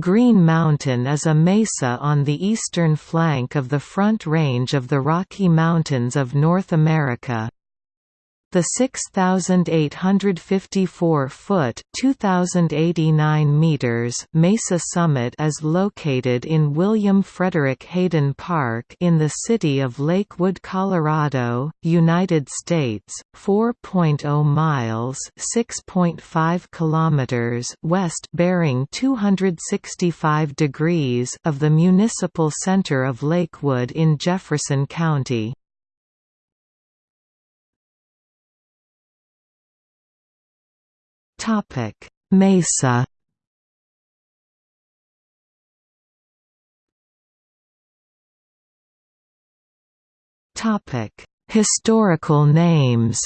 Green Mountain is a mesa on the eastern flank of the Front Range of the Rocky Mountains of North America. The 6,854-foot (2,089 meters) Mesa Summit is located in William Frederick Hayden Park in the city of Lakewood, Colorado, United States, 4.0 miles (6.5 kilometers) west bearing 265 degrees of the municipal center of Lakewood in Jefferson County. Topic: Mesa. Topic: Historical names.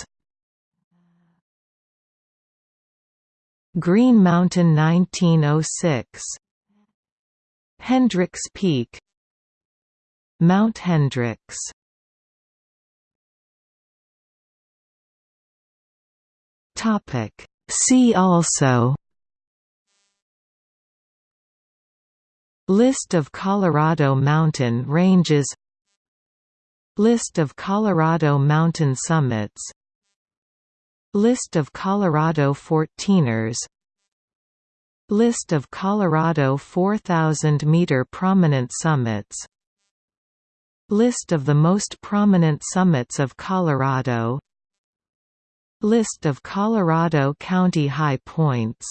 Green Mountain 1906 Hendricks Peak Mount Hendricks Topic See also List of Colorado mountain ranges List of Colorado mountain summits List of Colorado 14ers List of Colorado 4,000-meter prominent summits List of the most prominent summits of Colorado List of Colorado County high points